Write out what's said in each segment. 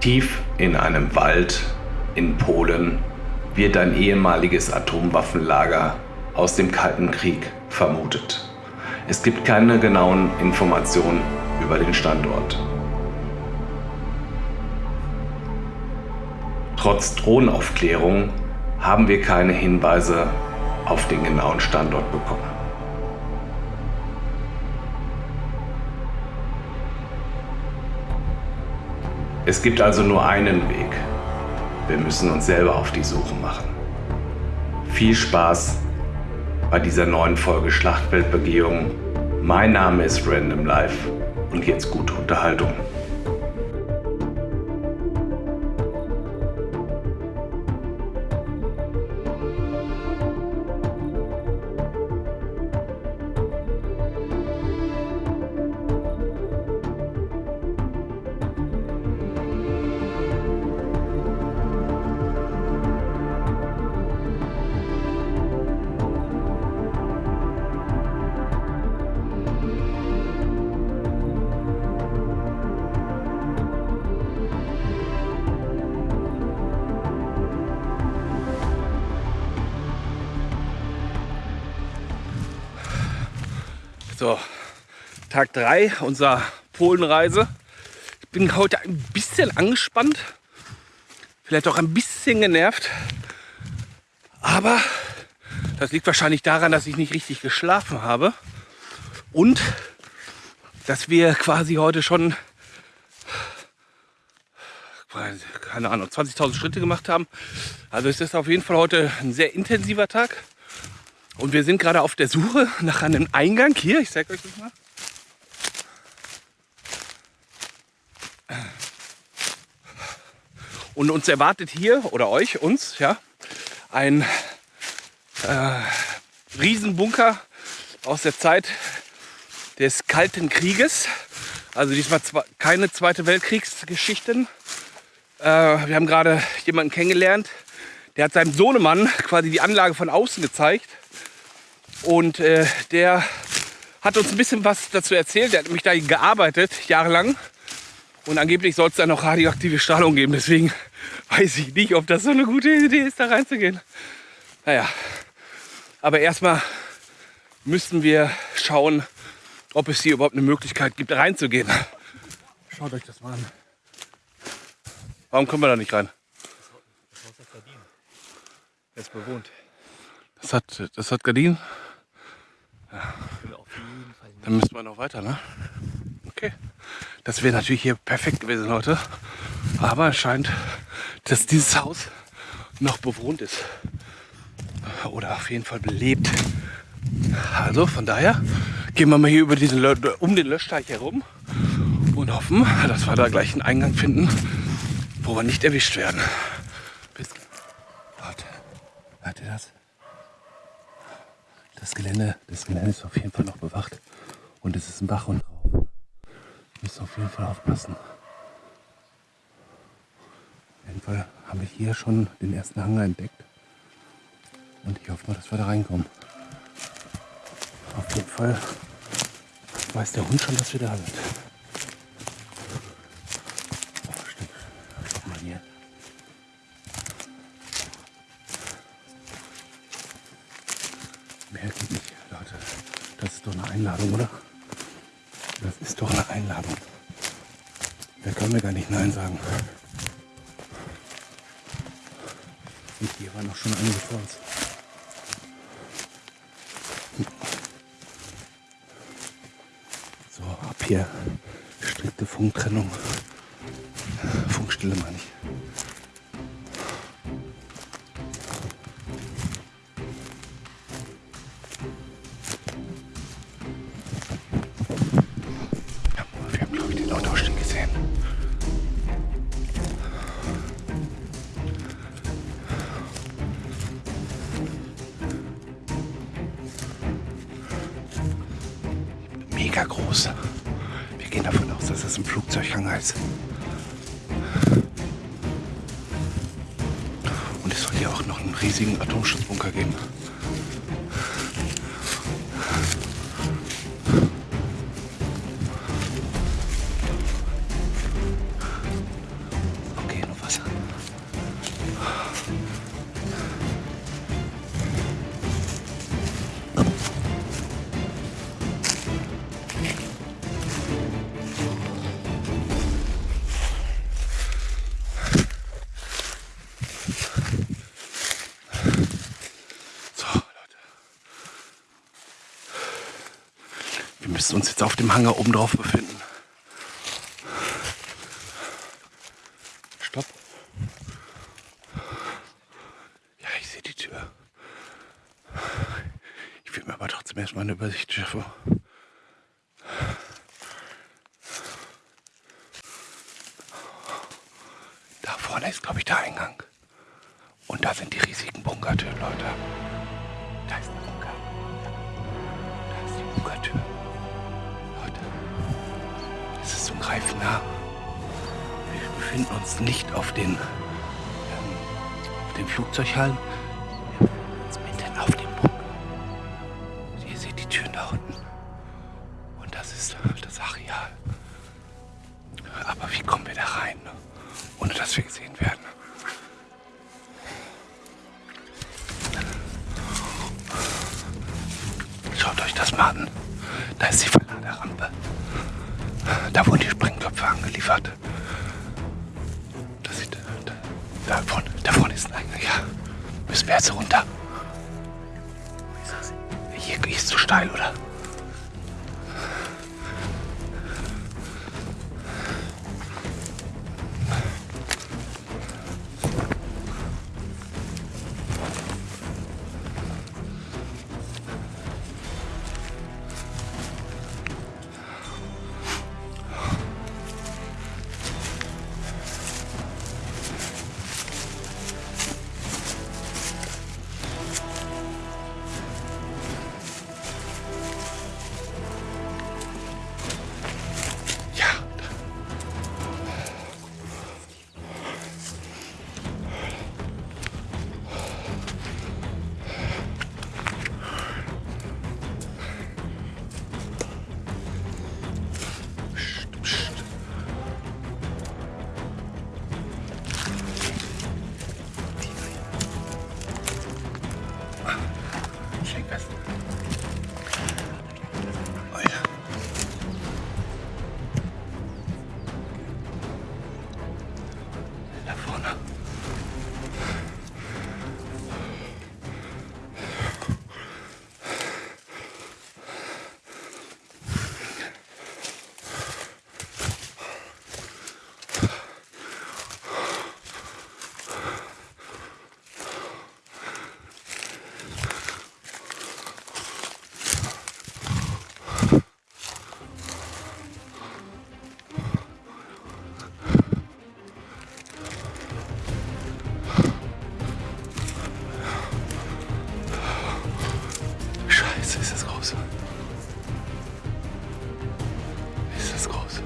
Tief in einem Wald in Polen wird ein ehemaliges Atomwaffenlager aus dem Kalten Krieg vermutet. Es gibt keine genauen Informationen über den Standort. Trotz Drohnenaufklärung haben wir keine Hinweise auf den genauen Standort bekommen. Es gibt also nur einen Weg. Wir müssen uns selber auf die Suche machen. Viel Spaß bei dieser neuen Folge Schlachtfeldbegehung. Mein Name ist Random Life und jetzt gute Unterhaltung. So, Tag 3 unserer Polenreise. Ich bin heute ein bisschen angespannt, vielleicht auch ein bisschen genervt. Aber das liegt wahrscheinlich daran, dass ich nicht richtig geschlafen habe. Und dass wir quasi heute schon, keine Ahnung, 20.000 Schritte gemacht haben. Also es ist auf jeden Fall heute ein sehr intensiver Tag. Und wir sind gerade auf der Suche nach einem Eingang. Hier, ich zeige euch das mal. Und uns erwartet hier, oder euch, uns, ja, ein äh, Riesenbunker aus der Zeit des Kalten Krieges. Also diesmal keine Zweite Weltkriegsgeschichten. Äh, wir haben gerade jemanden kennengelernt, der hat seinem Sohnemann quasi die Anlage von außen gezeigt. Und äh, der hat uns ein bisschen was dazu erzählt. Der hat nämlich da gearbeitet, jahrelang. Und angeblich soll es da noch radioaktive Strahlung geben. Deswegen weiß ich nicht, ob das so eine gute Idee ist, da reinzugehen. Naja, aber erstmal müssen wir schauen, ob es hier überhaupt eine Möglichkeit gibt, reinzugehen. Schaut euch das mal an. Warum können wir da nicht rein? Das Haus hat Gardinen. Er ist bewohnt. Das hat, das hat Gardinen? Ja. Dann müssen wir noch weiter, ne? Okay. Das wäre natürlich hier perfekt gewesen heute. Aber es scheint, dass dieses Haus noch bewohnt ist. Oder auf jeden Fall belebt. Also von daher gehen wir mal hier über diesen, um den Löschteich herum und hoffen, dass wir da gleich einen Eingang finden, wo wir nicht erwischt werden. Bis Leute, hört ihr das? Das Gelände, das Gelände ist auf jeden Fall noch bewacht. Und es ist ein Bach und drauf. Müssen auf jeden Fall aufpassen. Auf jeden Fall haben wir hier schon den ersten Hangar entdeckt. Und ich hoffe mal, dass wir da reinkommen. Auf jeden Fall weiß der Hund schon, dass wir da sind. Einladung, oder? Das ist doch eine Einladung. Da können wir gar nicht Nein sagen. Und hier waren noch schon einige vor uns. So, ab hier strikte Funktrennung. Funkstille meine ich. Hier auch noch einen riesigen Atomschutzbunker geben. Müssen uns jetzt auf dem Hangar oben drauf befinden. Stopp. Ja, ich sehe die Tür. Ich will mir aber trotzdem erstmal eine Übersicht schaffen. Da vorne ist, glaube ich, der Eingang. Und da sind die riesigen Bunkertüren, Leute. Da ist der Bunker. Da ist die Bunkertür. Greifen nah. Wir befinden uns nicht auf den, ähm, auf den Flugzeughallen. Wir befinden uns mitten dem Bunker. Ihr seht die Türen da unten. Und das ist das Areal. Aber wie kommen wir da rein, ohne dass wir gesehen werden? Schaut euch das mal an. Da ist die Verladerampe. Da wurden die Sprengköpfe angeliefert. Das sieht, da, da, vorne, da vorne ist ein Eingang. Ja, müssen wir jetzt runter. Hier, hier ist zu steil, oder?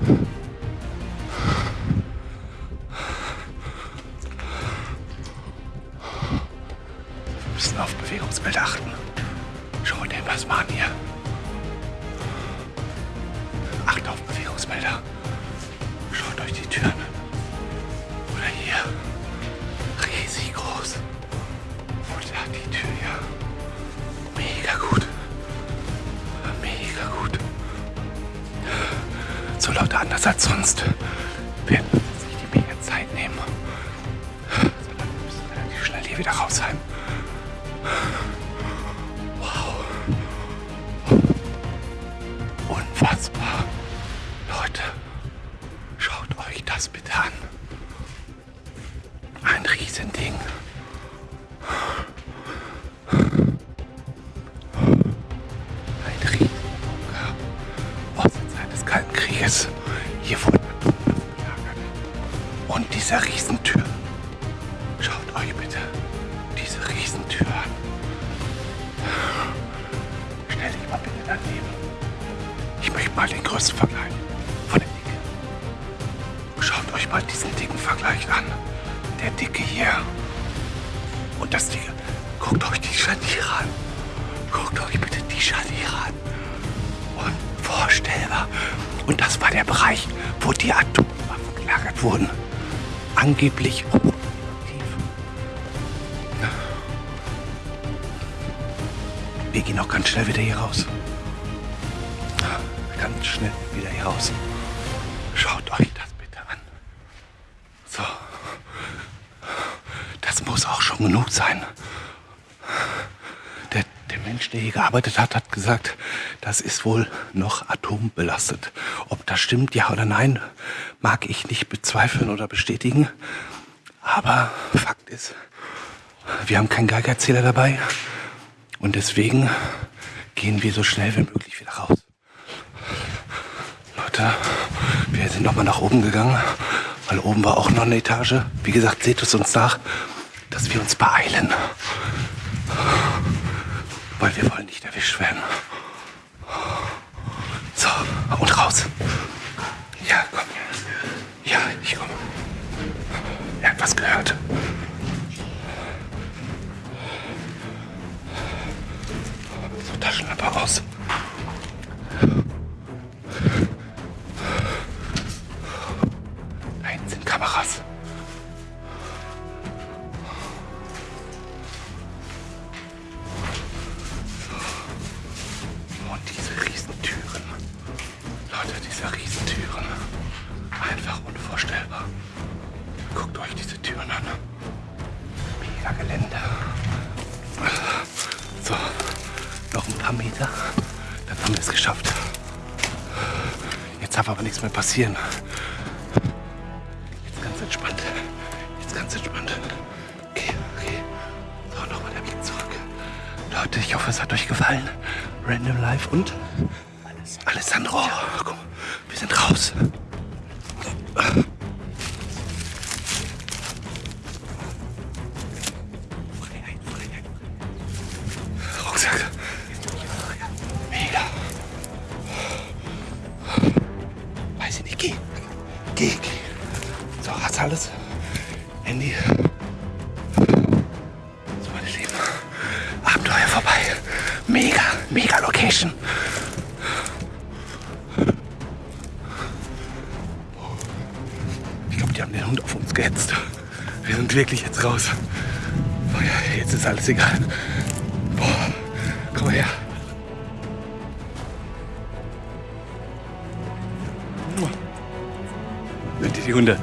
Wir müssen auf Bewegungsbild achten. Anders als sonst werden wir uns die mega Zeit nehmen. Sondern wir müssen relativ schnell hier wieder raus sein. Wow. Unfassbar. Leute, schaut euch das bitte an. Ein Riesending. Ein Möchte mal den größten Vergleich von der Dicke. Schaut euch mal diesen dicken Vergleich an. Der Dicke hier. Und das Dicke. Guckt euch die Scharniere an. Guckt euch bitte die Scharniere an. Unvorstellbar. Und das war der Bereich, wo die Atomwaffen gelagert wurden. Angeblich. Wir gehen auch ganz schnell wieder hier raus. Ganz schnell wieder hier raus. Schaut euch das bitte an. So. Das muss auch schon genug sein. Der, der Mensch, der hier gearbeitet hat, hat gesagt, das ist wohl noch atombelastet. Ob das stimmt, ja oder nein, mag ich nicht bezweifeln oder bestätigen. Aber Fakt ist, wir haben keinen Geigerzähler dabei und deswegen gehen wir so schnell wie möglich wieder raus. Leute, wir sind nochmal nach oben gegangen, weil oben war auch noch eine Etage. Wie gesagt, seht es uns nach, dass wir uns beeilen. Weil wir wollen nicht erwischt werden. So, und raus. Mehr passieren. Jetzt ganz entspannt. Jetzt ganz entspannt. Okay, okay. So, nochmal der Blick zurück. Leute, ich hoffe, es hat euch gefallen. Random Live und Alessandro. Komm, wir sind raus. Wirklich jetzt raus. Oh ja, jetzt ist alles egal. Boah, komm her. Die die Hunde?